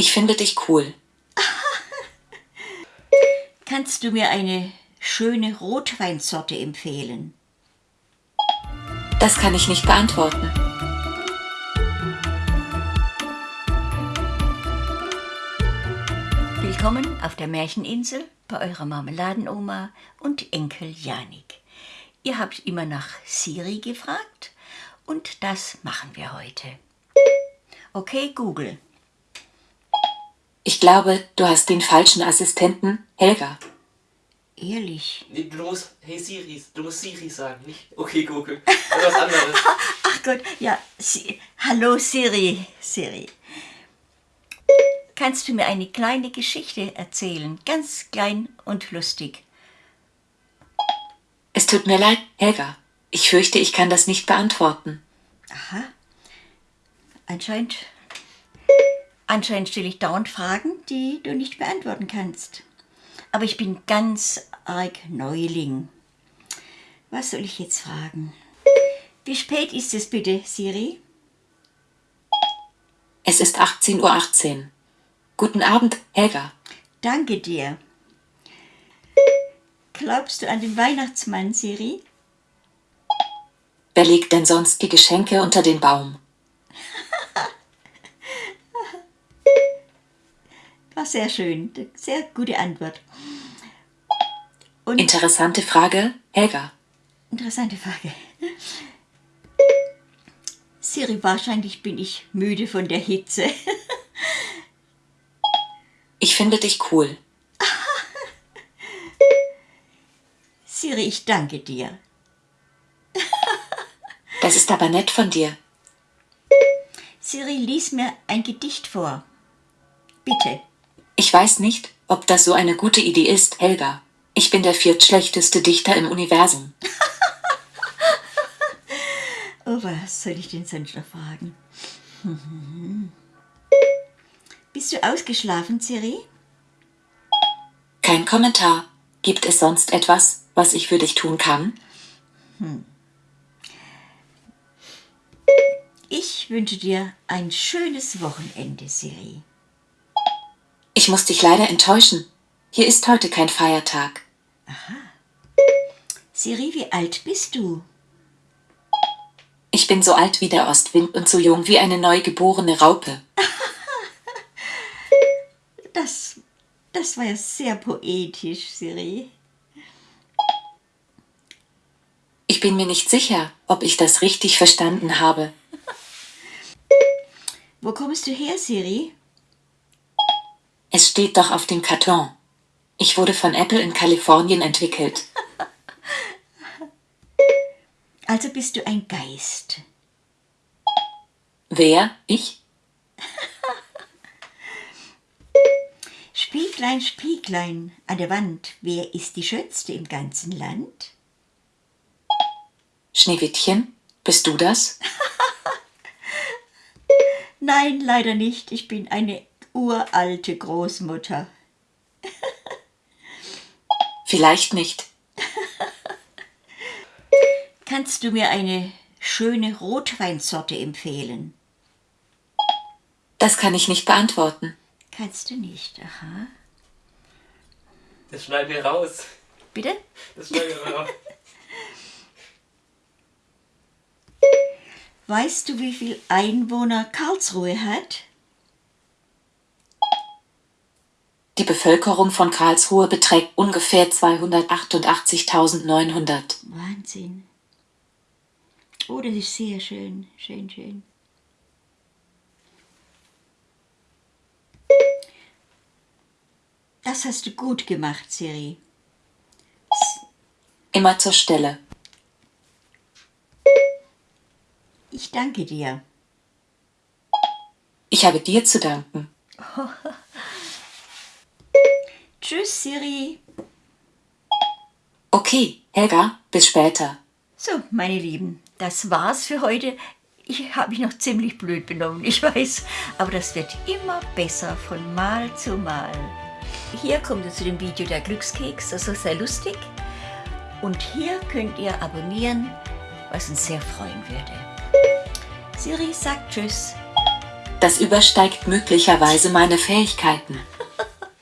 Ich finde dich cool. Kannst du mir eine schöne Rotweinsorte empfehlen? Das kann ich nicht beantworten. Willkommen auf der Märcheninsel bei eurer Marmeladenoma und Enkel Janik. Ihr habt immer nach Siri gefragt und das machen wir heute. Okay, Google. Ich glaube, du hast den falschen Assistenten, Helga. Ehrlich? Nee, du musst, hey Siri, du musst Siri sagen, nicht okay Google. Was anderes. Ach Gott, ja. Si Hallo Siri, Siri. Kannst du mir eine kleine Geschichte erzählen? Ganz klein und lustig. Es tut mir leid, Helga. Ich fürchte, ich kann das nicht beantworten. Aha. Anscheinend, anscheinend stelle ich dauernd Fragen, die du nicht beantworten kannst. Aber ich bin ganz arg Neuling. Was soll ich jetzt fragen? Wie spät ist es bitte, Siri? Es ist 18.18 Uhr. 18. Guten Abend, Helga. Danke dir. Glaubst du an den Weihnachtsmann, Siri? Wer legt denn sonst die Geschenke unter den Baum? War sehr schön. Sehr gute Antwort. Und Interessante Frage, Helga. interessante Frage. Siri, wahrscheinlich bin ich müde von der Hitze. Ich finde dich cool. Siri, ich danke dir. Das ist aber nett von dir. Siri, lies mir ein Gedicht vor. Bitte. Ich weiß nicht, ob das so eine gute Idee ist, Helga. Ich bin der viertschlechteste Dichter im Universum. Oh, was soll ich sonst noch fragen? Bist du ausgeschlafen, Siri? Kein Kommentar. Gibt es sonst etwas, was ich für dich tun kann? Ich wünsche dir ein schönes Wochenende, Siri. Ich muss dich leider enttäuschen. Hier ist heute kein Feiertag. Siri, wie alt bist du? Ich bin so alt wie der Ostwind und so jung wie eine neugeborene Raupe. Das, das war ja sehr poetisch, Siri. Ich bin mir nicht sicher, ob ich das richtig verstanden habe. Wo kommst du her, Siri? Es steht doch auf dem Karton. Ich wurde von Apple in Kalifornien entwickelt. Also bist du ein Geist. Wer? Ich? Spieglein, Spieglein an der Wand, wer ist die Schönste im ganzen Land? Schneewittchen? Bist du das? Nein, leider nicht. Ich bin eine uralte Großmutter. Vielleicht nicht. Kannst du mir eine schöne Rotweinsorte empfehlen? Das kann ich nicht beantworten. Kannst du nicht, aha. Das schneiden wir raus. Bitte? Das schneiden wir raus. Weißt du, wie viel Einwohner Karlsruhe hat? Die Bevölkerung von Karlsruhe beträgt ungefähr 288.900. Wahnsinn. Oh, das ist sehr schön, schön, schön. Das hast du gut gemacht, Siri. Immer zur Stelle. Ich danke dir. Ich habe dir zu danken. Tschüss, Siri. Okay, Helga, bis später. So, meine Lieben, das war's für heute. Ich habe mich noch ziemlich blöd benommen, ich weiß, aber das wird immer besser von Mal zu Mal. Hier kommt ihr zu dem Video der Glückskeks, das ist sehr lustig. Und hier könnt ihr abonnieren, was uns sehr freuen würde. Siri sagt Tschüss. Das übersteigt möglicherweise meine Fähigkeiten.